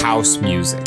house music.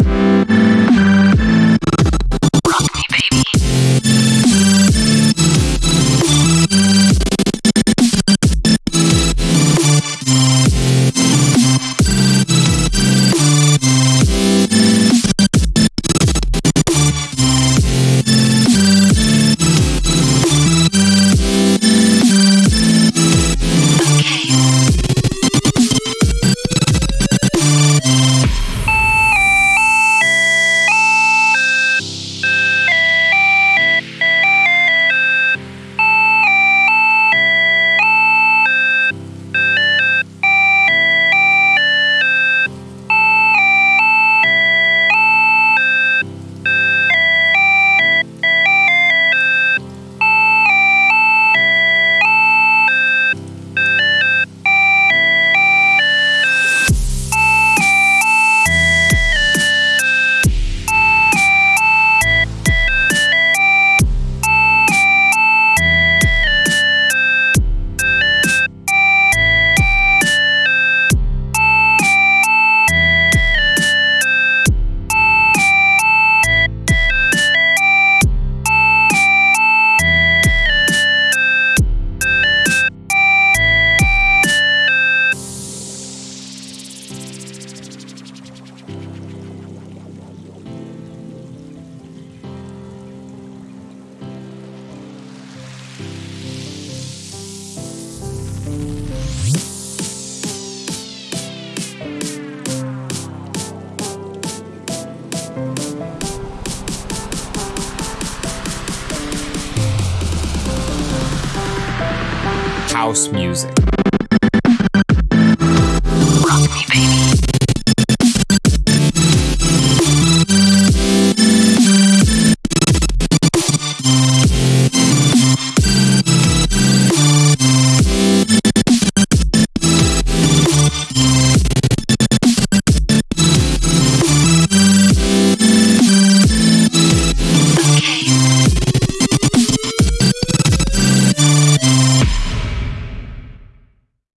House music.